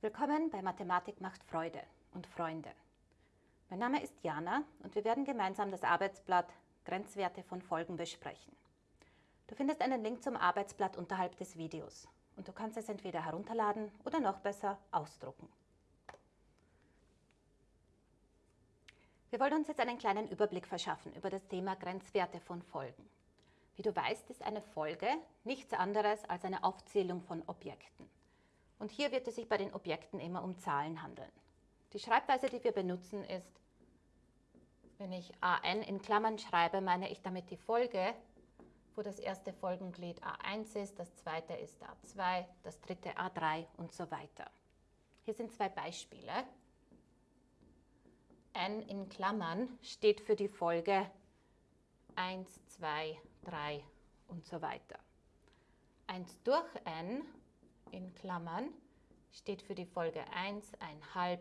Willkommen bei Mathematik macht Freude und Freunde. Mein Name ist Jana und wir werden gemeinsam das Arbeitsblatt Grenzwerte von Folgen besprechen. Du findest einen Link zum Arbeitsblatt unterhalb des Videos und du kannst es entweder herunterladen oder noch besser ausdrucken. Wir wollen uns jetzt einen kleinen Überblick verschaffen über das Thema Grenzwerte von Folgen. Wie du weißt, ist eine Folge nichts anderes als eine Aufzählung von Objekten. Und hier wird es sich bei den Objekten immer um Zahlen handeln. Die Schreibweise, die wir benutzen, ist, wenn ich an in Klammern schreibe, meine ich damit die Folge, wo das erste Folgenglied a1 ist, das zweite ist a2, das dritte a3 und so weiter. Hier sind zwei Beispiele. n in Klammern steht für die Folge 1, 2, 3 und so weiter. 1 durch n in Klammern steht für die Folge 1, 1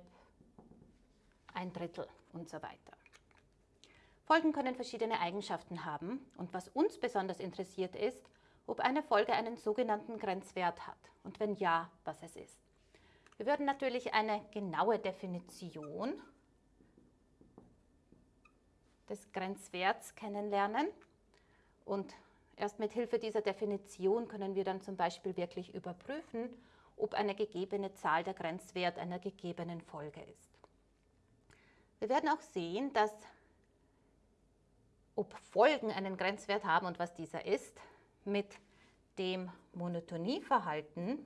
ein Drittel und so weiter. Folgen können verschiedene Eigenschaften haben und was uns besonders interessiert ist, ob eine Folge einen sogenannten Grenzwert hat und wenn ja, was es ist. Wir würden natürlich eine genaue Definition des Grenzwerts kennenlernen und erst mit Hilfe dieser Definition können wir dann zum Beispiel wirklich überprüfen, ob eine gegebene Zahl der Grenzwert einer gegebenen Folge ist. Wir werden auch sehen, dass ob Folgen einen Grenzwert haben und was dieser ist, mit dem Monotonieverhalten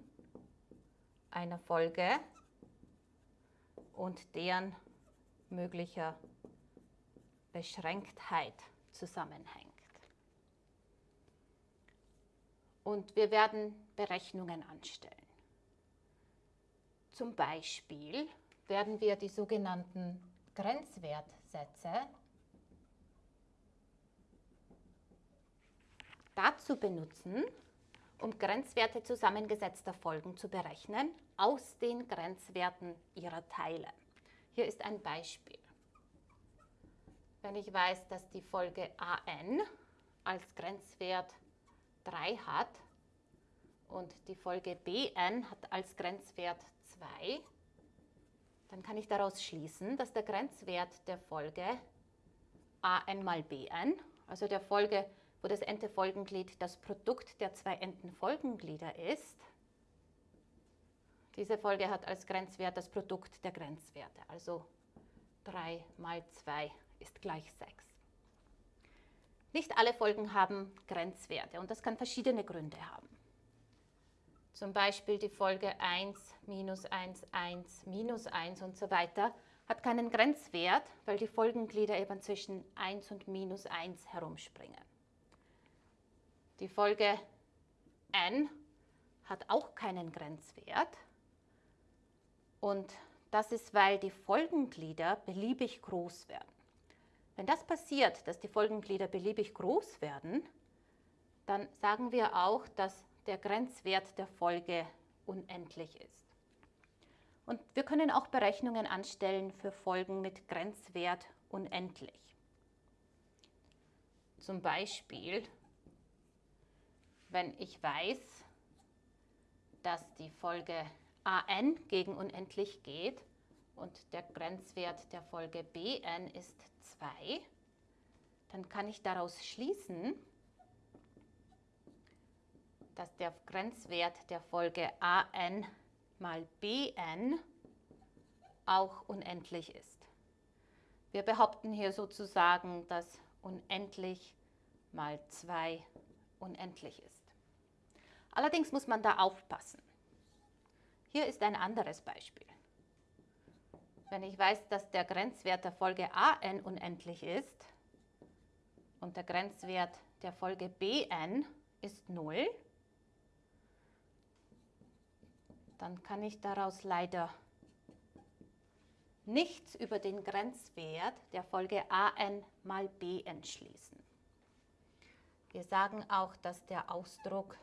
einer Folge und deren möglicher Beschränktheit zusammenhängt. Und wir werden Berechnungen anstellen. Zum Beispiel werden wir die sogenannten Grenzwertsätze dazu benutzen, um Grenzwerte zusammengesetzter Folgen zu berechnen aus den Grenzwerten ihrer Teile. Hier ist ein Beispiel. Wenn ich weiß, dass die Folge an als Grenzwert 3 hat und die Folge bn hat als Grenzwert 2, dann kann ich daraus schließen, dass der Grenzwert der Folge an mal bn, also der Folge wo das n-te Folgenglied das Produkt der zwei n-ten Folgenglieder ist. Diese Folge hat als Grenzwert das Produkt der Grenzwerte, also 3 mal 2 ist gleich 6. Nicht alle Folgen haben Grenzwerte und das kann verschiedene Gründe haben. Zum Beispiel die Folge 1, minus 1, 1, minus 1 und so weiter hat keinen Grenzwert, weil die Folgenglieder eben zwischen 1 und minus 1 herumspringen. Die Folge n hat auch keinen Grenzwert. Und das ist, weil die Folgenglieder beliebig groß werden. Wenn das passiert, dass die Folgenglieder beliebig groß werden, dann sagen wir auch, dass der Grenzwert der Folge unendlich ist. Und wir können auch Berechnungen anstellen für Folgen mit Grenzwert unendlich. Zum Beispiel wenn ich weiß, dass die Folge an gegen unendlich geht und der Grenzwert der Folge bn ist 2, dann kann ich daraus schließen, dass der Grenzwert der Folge an mal bn auch unendlich ist. Wir behaupten hier sozusagen, dass unendlich mal 2 unendlich ist. Allerdings muss man da aufpassen. Hier ist ein anderes Beispiel. Wenn ich weiß, dass der Grenzwert der Folge an unendlich ist und der Grenzwert der Folge bn ist 0, dann kann ich daraus leider nichts über den Grenzwert der Folge an mal bn schließen. Wir sagen auch, dass der Ausdruck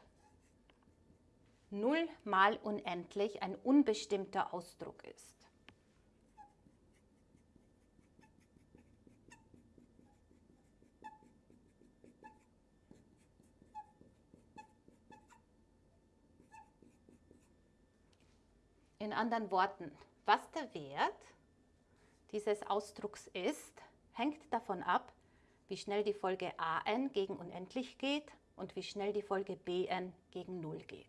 0 mal unendlich ein unbestimmter Ausdruck ist. In anderen Worten, was der Wert dieses Ausdrucks ist, hängt davon ab, wie schnell die Folge an gegen unendlich geht und wie schnell die Folge bn gegen 0 geht.